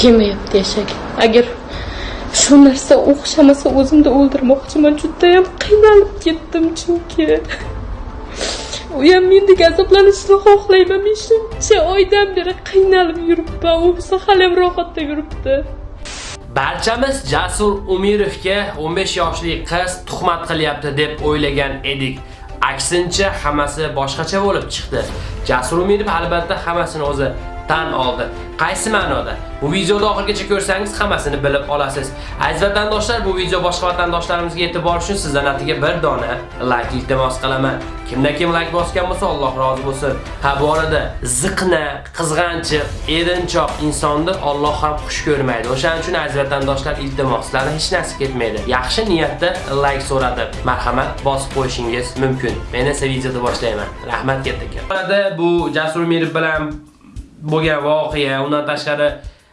kelmayapti eshak agar shu narsa o'xshamasa o'zimni o'ldirmoqchiman. Judayam qiynalib ketdim chunki. U ham mendek azoblanishni xohlayman. Men shuncha oydan beri qiynalib yuribman. U bo'lsa haliyam rohatda yuribdi. Barchamiz Jasur Umirovga 15 yoshli qiz tuhmat qilyapti deb o'ylagan edik. Aksincha hammasi boshqacha bo'lib chiqdi. Jasur Umirov albatta hammasini o'zi tan oldi. Qaysi ma'noda? Bu videoni oxirigacha ko'rsangiz hammasini bilib olasiz. Aziz vatandoshlar, bu video boshqa vatandoshlarimizga e'tibor uchun sizdan atiga bir dona like iltimos qilaman. Kimdan kim like bosgan bo'lsa, Alloh rozi bo'lsin. Ha, bu orada ziqna, qizg'anchiq, erinchoq insonni Alloh ham xush ko'rmaydi. O'shaning uchun aziz vatandoshlar, iltimoslarni hech narsa ketmaydi. Yaxshi niyatda like so'radi. Marhamat, bosib qo'yishingiz mumkin. Men esa videoni boshlayman. Rahmat katta. Bu Jasur Mirib bilan bo'lgan voqea, undan tashqari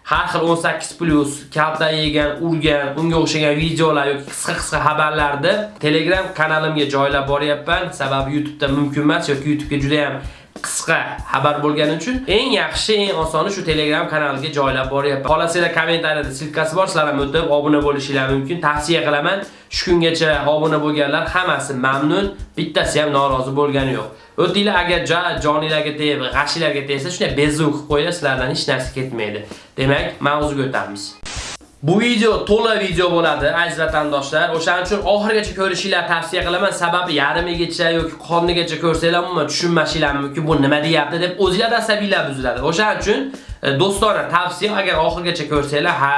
har xil 18 plus kalta yegan, urgan, unga o'xshagan videolar yoki qisqa-qisqa xabarlarni Telegram kanalimga joylab boryapman. Sababi YouTube'da mumkin emas yoki YouTube'ga juda ham qisqa xabar bo'lgani uchun eng yaxshi, eng osoni shu Telegram kanaliga joylab boryapman. xohlasanglar kommentariyada silkasi bor, sizlar ham o'tib obuna bo'lishinglar mumkin. Tavsiya qilaman. Shu kungacha obuna bo'lganlar hammasi mamnun, bittasi ham norozi bo'lgani yo'q. O'tinglar agar ja jonilarga tegib, g'ashinglarga tegsa, shunday bezuk qilib qo'yinglar, sizlardan hech narsa ketmaydi. Demak, mavzuga o'tamiz. Bu video to'la video bo'ladi, aziz vatandoshlar. O'shaning uchun oxirigacha ko'rishinglar tavsiya qilaman. Sababi yarimigacha yoki qornigacha ko'rsanglar, umuman tushunmashinglar mumkin. Bu nima deyapti deb o'zingizlar asabiylar buziladi. O'shaning uchun e, do'stona tavsiya agar oxirigacha ko'rsanglar, ha,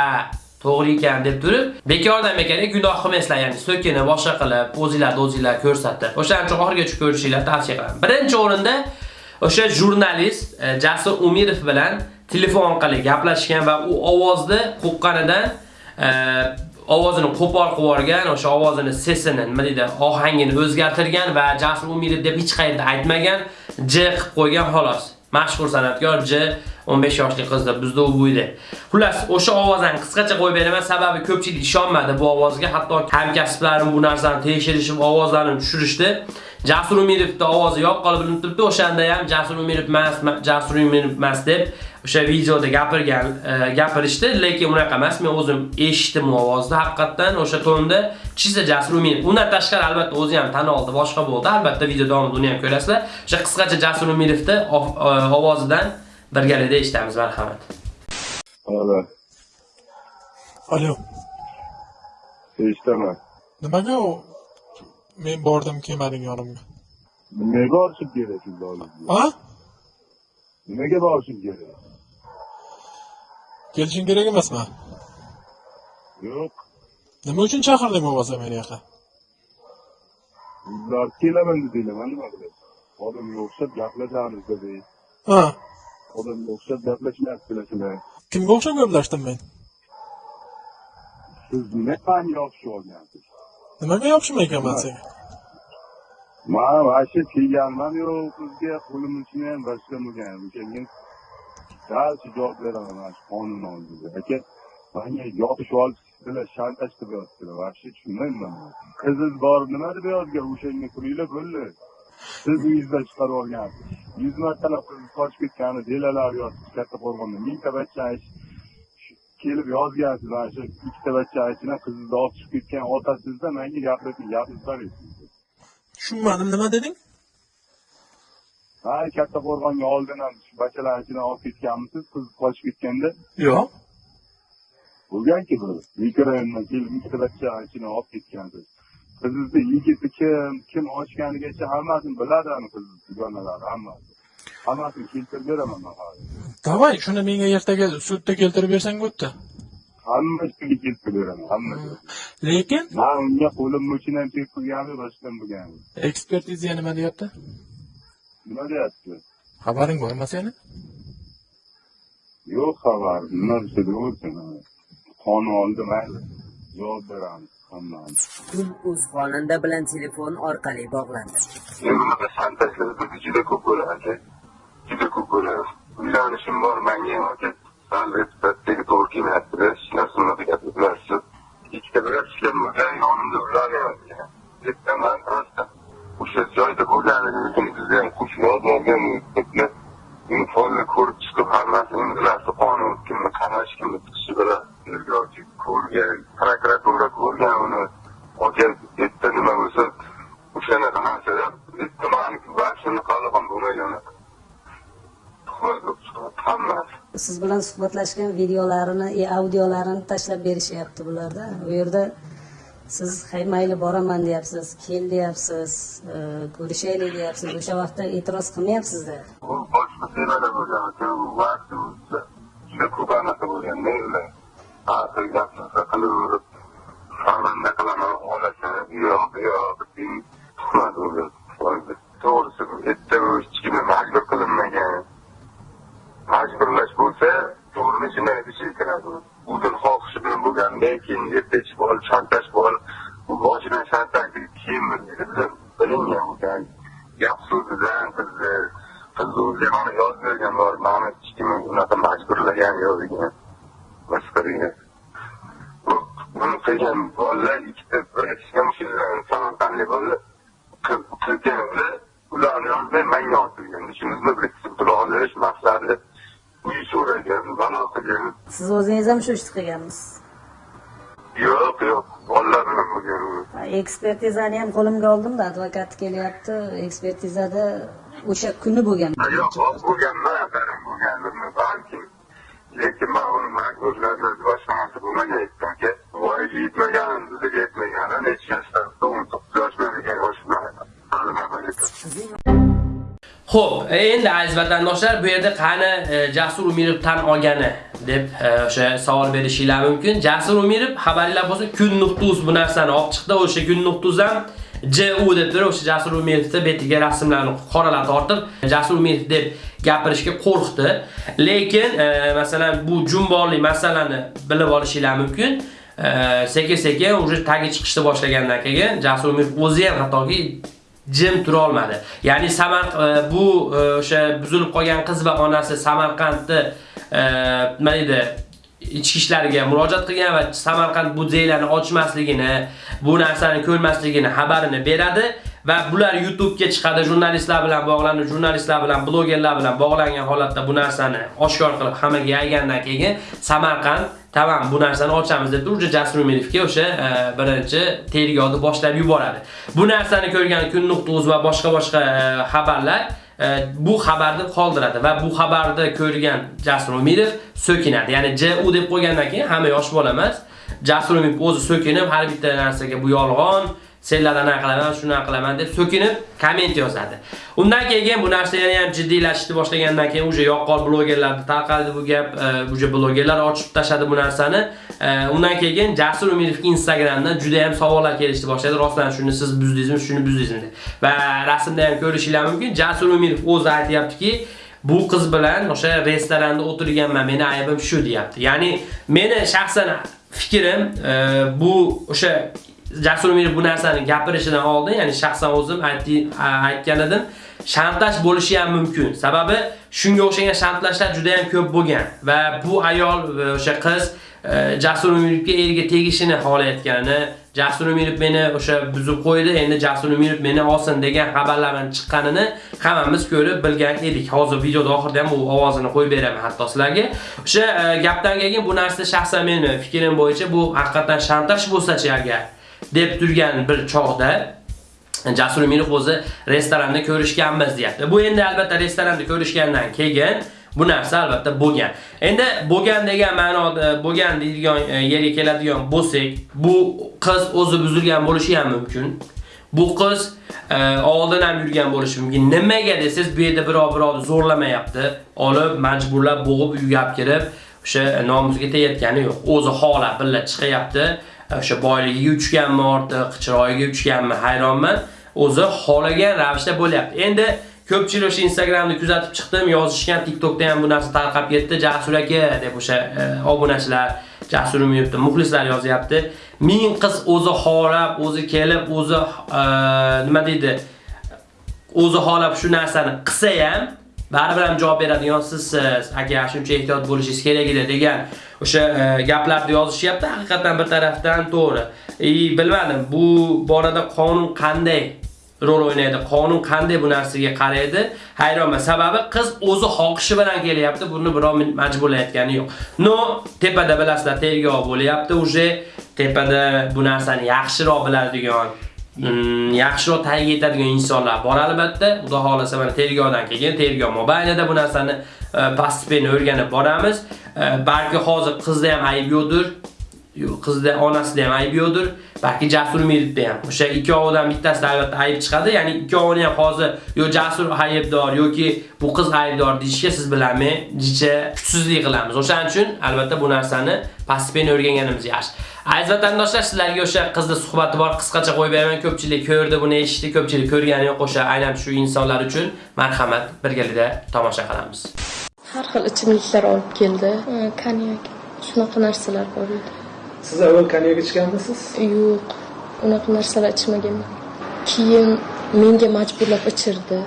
to'g'ri ekan deb turib, bekordan bekorga gunoh qilmaysizlar, ya'ni so'kini boshqa qilib, o'zingizlar o'zingizlar ko'rsatdi. O'shaning uchun oxirigacha ko'rishinglar tavsiya qilaman. Birinchi o'rinda o'sha jurnalist e, Jasur Umirov bilan telefon orqali gaplashgan va u ovozni qo'qqanidan e, ovozini qo'pol qilib yuborgan, o'sha ovozini sesini, nima deydi, ohangini o'zgartirgan va Jasur Umirov deb hech qayerda aytmagan, J qilib qo'ygan xolos. Mashhur san'atkor J 15 yoshli qizda bizda u bo'yda. Xullas, o'sha ovozdan qisqacha qo'yib beraman, sababi ko'pchilik ishonmadi bu ovozga, hatto hamkasblarim bu narsani tekshirishib, ovozlarini tushirishdi. Jasur Umirovning ovozi yoqqolib bilinib turibdi, o'shanda ham Jasur Umirov emas, Jasur Umirov emas deb o'sha videoda gapirgan, e, gapirishdi, lekin unaqa emas. Men o'zim eshitdim u ovozni, haqiqatan o'sha tonda chisa Jasur Umirov. Undan tashqari albatta o'zi ham tan oldi, boshqa bo'ldi. Albatta video davomida uni ham ko'rasizlar. O'sha qisqacha Jasur Umirovning e, ovozidan birgalikda eshitamiz, marhamat. Alo. Alo. Eshitaman. Nimaga u men bordim kelmading yonimga? Nimaga borishim kerak shunday? Ha? Nimaga borishim kerak? Kelishing kerak emasmi? Yo'q. Nima uchun chaqirding bo'lmasa meni yoqqa? Ular kelaman dedinglar, men nima qilay? Odamga o'xshab gaplashamiz dedi. Ha. Odamga o'xshab gaplashmayapti kelasizlar. Kimga o'xshab gaplashdim men? Siz nima qani yopishib olgansiz? Nimaga yopishmayapman senga? Men vashe kelganman yo'q sizga qo'limni uchun ham boshqa keyin darcha javob beraman mana shu qonun oldida. Aka, manga yopishib olish bilan shantaj qilyaptilar. вообще tushunmayman. Qiziz bor nima deb yozgan o'shanga pulinglar bo'ldi. Siz uyingizdan chiqarib olgansiz. yuz martalab qiz qochib ketgani delalar yotibdi katta qo'rg'onda. Mingta bachchani kelib yozgansiz mana shu ikkita bachchani ichida qizni olib chiqib ketgan otasizda menga gapirib gapirib berasiz. Tushunmadim, nima deding? Ha, katta qo'rg'onga oldin ham shu bachchalarni ichidan olib ketganmisiz, qiz qochib ketganda? Yo'q. Bo'lganki bu mikrorayondan kelib ikkita bachchani ichidan olib ketgansiz. Qizizni yigiti kim, kim ochganigacha hammasini biladi ani qiz dugonalari hammasi. Hammasini keltirib beraman man hozir. Davay, shuni menga ertaga sudda keltirib bersang bo'pti. Hammasiga keltirib beraman, hammasiga. Lekin Man unga qo'lim uchun ham chek qilgani, boshqa bo'lgani. ekspertiza nima deyapti? Nima deyapti? Xabaring bormi seni? Yo'q xabar, nima desa bo'lsin. Qonun oldi mayli. Javob beramiz hammamiz. Kun o'z xonanda bilan telefon orqali bog'landi. Men bunaqa santajlar bizni juda ko'p bo'ladi aka. Juda ko'p bo'ladi. Uylanishim bor, menga ham aka. Sal reputatsiyaga to'g'ri kelmayapti-da, hech narsa unaqa gapirlar shu. Ikkita bir ishlar bo'lgan, yonimda ular ham ekan. Aytaman rosta. O'sha joyda bo'lganligi uchun bizga ham qo'shib yozmagan uniformni ko'rib chiqib hammasini bilasiz, qonun kimni qamash, kimni tiqish xohishi bilan tergovchi ko'rgan prokuratura ko'rgan uni olgan bitta nima bo'lsa o'shanaqa narsada bitta maniki vaksini hali ham bo'lmagan hammasi siz bilan suhbatlashgan videolarini e, audiolarini tashlab berishyapti bularda. U yerda siz hay mayli boraman deyapsiz kel deyapsiz e, ko'rishaylik deyapsiz. O'sha vaqtda e'tiroz qilmayapsizda u boshqa temada bo'lgan ekan u vaqt o'tsa juda ko'p anaqa bo'lgan men hozir gaplarni qilaverib sharmanda qilaman olasan yo'q yo'q tuhmat bo'lgan to'g'risi bu yerda u hech kimga majbur qilinmagan majburlash bo'lsa to'g'ri shunday ishi kiradi o'zini xohishi bilan bo'lgandan keyin erta ichib olib shantaj olib bu boshidan shantaj keyin bilingan bo'lgan gap so'zidan qizni qizni yozib bergan bor mani hech kim unaqa majburlagan yo'q degan buni qilgan bolalar ikkita bratishga samarqandli bolalar qilgan ularni yozmay manga yozdirgan ishimizni biriktirib tura olish maqsadi uy so'ragan balo qilgan siz o'zingiz ham shu ishni qilganmisiz? Yo'q yo'q. Bolalar bilan bo'lgan ekspertizani ham qo'limga oldimda advokat kelyapti. Ekspertizada o'sha kuni bo'lgan. Yo'q hop bo'lganman akarim bo'lganimni balkim lekin man uni majburladi boshqa narsa bo'lmagan aytdimki voyaga yetmagan bizga yetmagan. Degan yoshda Xo'p, endi aziz vatandoshlar, bu yerda qani e, Jasur Umirov tan olgani deb e, o'sha savol berishinglar mumkin. Jasur Umirov xabaringlar bo'lsa, kun nuqtuz bu narsani olib chiqdi. O'sha kun nuqtuz ham JU deb turib, o'sha Jasur Umirovni betiga rasmlarni qoralab tortib, Jasur Umirov deb gapirishga qo'rqdi. Lekin, e, masalan, bu jumboqli masalani bilib olishinglar mumkin. E, sekin-sekin уже tagi chiqishni boshlagandan keyin Jasur Umirov o'zi ham hattoki jim tura olmadi. Ya'ni Samarq bu o'sha buzilib qolgan qiz va onasi Samarqandni nima deydi ichki ishlariga murojaat qilgan va Samarqand muzeylarini ochmasligini, bu narsani ko'rmasligini xabarini beradi va bular YouTube'ga chiqadi, jurnalistlar bilan bog'lanib, jurnalistlar bilan, blogerlar bilan bog'langan holatda bu narsani oshkor qilib hammaga yaygandan keyin Samarqand tamam bu narsani ochamiz deb turib Jasur Umirovga o'sha e, birinchi tergovni boshlab yuboradi. Bu narsani ko'rgan kun.uz va boshqa boshqa e, xabarlar e, bu xabarni qoldiradi va bu xabarni ko'rgan Jasur Umidov so'kinadi. Ya'ni JU deb qo'ygandan keyin hamma yosh bola emas. Jasur Umidov o'zi so'kinib har bitta narsaga bu yolg'on senlar anaqa qilaman, shuni qilaman deb so'kinib komment yozadi. Undan keyin bu narsa yana ham jiddiylashishni boshlagandan keyin uje yoqqol blogerlarda tarqaldi bu gap, uje blogerlar ochib tashadi bu narsani. E, undan keyin Jasur Umirov Instagramdan juda ham savollar kelishni boshladi. Rostdan shuni siz buzdingizmi, shuni buzdingizmi deb. Va rasmda ham ko'rishinglar mumkin. Jasur Umirov o'zi aytayaptiki, bu qiz bilan o'sha restoranda o'tirganman, meni aybim shu deyapti. Ya'ni meni shaxsan fikrim e, bu o'sha Jasur Umirov bu narsani gapirishidan oldin, ya'ni shaxsan o'zim aytgan edim, shantaj bo'lishi ham mumkin. Sababi shunga o'xshagan shantajlar juda ham ko'p bo'lgan va bu ayol e, o'sha qiz e, Jasur Umirovga eriga tegishini xohlayotganini, Jasur Umirov meni o'sha buzib qo'ydi, endi Jasur Umirov meni olsin degan xabarlarning chiqqanini hammamiz ko'rib bilgan edik. Hozir videoda oxirida ham bu ovozini qo'yib beraman hatto sizlarga. O'sha e, gapdan keyin bu narsa shaxsan meni fikrim bo'yicha bu haqiqatan shantaj bo'lsa-chi agar deb turgan bir chog'da Jasur Umirov o'zi restoranda ko'rishganmiz deyapti. Bu endi albatta restoranda ko'rishgandan keyin bu narsa albatta bo'lgan. Endi bo'lgan degan ma'noda bo'lgan deydigan e, yerga keladigan bo'lsak, bu qiz o'zi buzilgan bo'lishi ham mumkin. Bu qiz e, oldin ham yurgan bo'lishi mumkin. Nimaga desiz, bu yerda birov birovni zo'rlamayapti, olib majburlab bo'g'ib uyga olib kirib, o'sha e, nomusiga tegayotgani yo'q. O'zi xohlab billa chiqyapti. O'sha boyligiga uchganmi ortiq, chiroyiga uchganmi hayronman. O'zi xohlagan ravishda bo'lyapti. Endi ko'pchilik o'sha Instagramni kuzatib chiqdim, yozishgan, TikTokda ham bu narsa tarqab ketdi. Jasur aka deb o'sha e, obunachilar, Jasur yuribdi muxlislar yozyapti. Ming qiz o'zi xohlab, o'zi kelib, o'zi e, nima deydi? O'zi xohlab shu narsani qilsa ham baribir ham javob beradigan sizsiz. E, agar shuncha ehtiyot bo'lishingiz kerak edi degan o'sha e, gaplarni yozishyapti. Haqiqatan bir tarafdan to'g'ri. и bilmadim, bu borada qonun qanday rol o'ynaydi. Qonun qanday bu narsaga qaraydi? Hayronman. Sababi qiz o'zi xohishi bilan kelyapti. Buni birov majburlayotgani yo'q. No, tepada bilasizlar, tergov bo'lyapti. Uje tepada bu narsani yaxshiroq biladigan Mm, yaxshiroq tagiga yetadigan insonlar bor albatta. Xudo xolasa mana tergovdan keyin tergov mobaynida bu narsani e, o'rganib boramiz. E, balki hozir qizda ham ayb yo'qdir. Yo'q, qizda onasida ham ayb yo'qdir. Balki Jasur Miritda ham. O'sha ikkovidan bittasida albatta ayb chiqadi. Ya'ni ikkovini ham hozir yo Jasur aybdor yoki bu qiz aybdor deyishga siz bilanmi, jicha kuchsizlik qilamiz. O'shaning uchun albatta bu narsani pastipeni o'rganganimiz yaxshi. Aziz vatandoshlar, sizlarga o'sha qizni suhbati bor, qisqacha qo'yib beraman. Ko'pchilik ko'rdi, buni eshitdi, ko'pchilik ko'rgani yo'q. O'sha aynan shu insonlar uchun marhamat birgalikda tomosha qilamiz. har xil ichimliklar olib keldi konyak shunaqa narsalar bor edi Siz avval konyak ichganmisiz? yo'q unaqa narsalar ichmaganman keyin menga majburlab ichirdi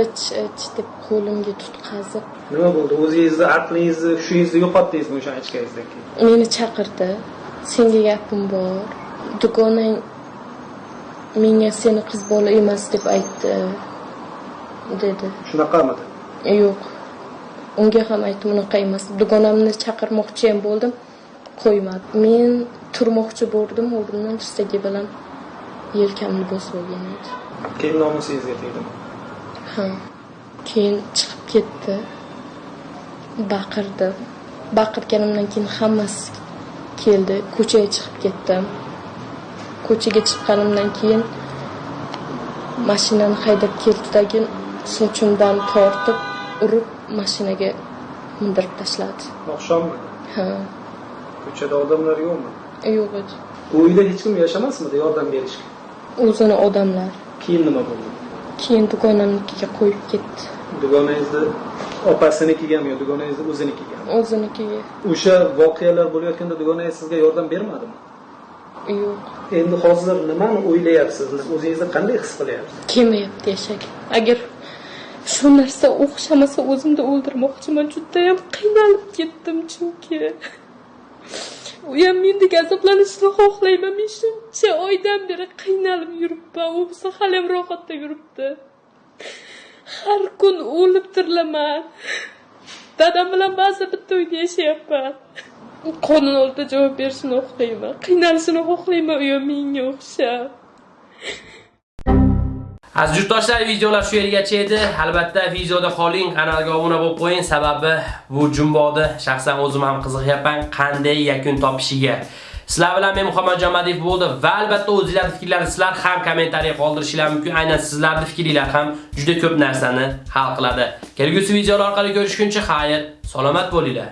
ich ich deb qo'limga tutqazib Nima bo'ldi? O'zingizni aqlingizni, hushingizni yo'qotdingizmi o'sha ichganingizdan keyin? meni chaqirdi senga gapim bor. Dugonang menga seni qiz bola emas deb aytdi dedi. Shunaqamidi? yo'q. Unga ham aytdim unaqa emas. Dugonamni chaqirmoqchi ham bo'ldim qo'ymadi men turmoqchi bo'ldim o'rnimdan tirsagi bilan yelkamni bosib olgan edi. Keyin nomusingizga tegdimi? ha. Keyin chiqib ketdi. Baqirdi. Baqirganimdan keyin hammasi keldi ko'chaga chiqib ketdim ko'chaga chiqqanimdan keyin mashinani haydab keldidagi sochimdan tortib urib mashinaga mindirib tashladi Oqshommi? ha Ko'chada odamlar yo'qmi? yo'q edi uyda hech kim yashamasmidi yordam berishga? o'zini odamlar Keyin nima bo'ldi? keyin dugonamnikiga qo'yib ketdi Dugonangizni opasinigami yo dugonangizni o'zinikigami? o'zinikiga O'sha voqealar bo'layotganda dugonangiz sizga yordam bermadimi? yo'q Endi hozir nimani o'ylayapsiz? O'zingizni qanday his qilyapsiz? kelmayapti yashaga agar shu narsa o'xshamasa o'zimni o'ldirmoqchiman judayam qiynalib ketdim chunki u ham mendek azoblanishni xohlayman men shuncha oydan beri qiynalib yuribman u bo'lsa hali ham rohatda yuribdi har kun o'lib tirilaman. Dadam bilan ba'zi bitta uyda yashayapman. Qonun oldida javob berishini xohlayman. Qiynalishini xohlayman uyim menga o'xshab. Aziz yurtdoshlar, videolar shu yergacha edi. Albatta, videoda qoling, kanalga obuna bo'lib qo'ying, sababi bu jumbodi shaxsan o'zim ham qiziqyapman. Qanday yakun topishiga. Sizlar bilan men Muhammad Jamadiyev bo'ldi va albatta o'zingizlarning fikrlaringizni sizlar ham kommentariya qoldirishinglar mumkin. Aynan sizlarning fikringlar ham juda ko'p narsani hal qiladi. Kelgusi videolar orqali ko'rishguncha xayr, salomat bo'linglar.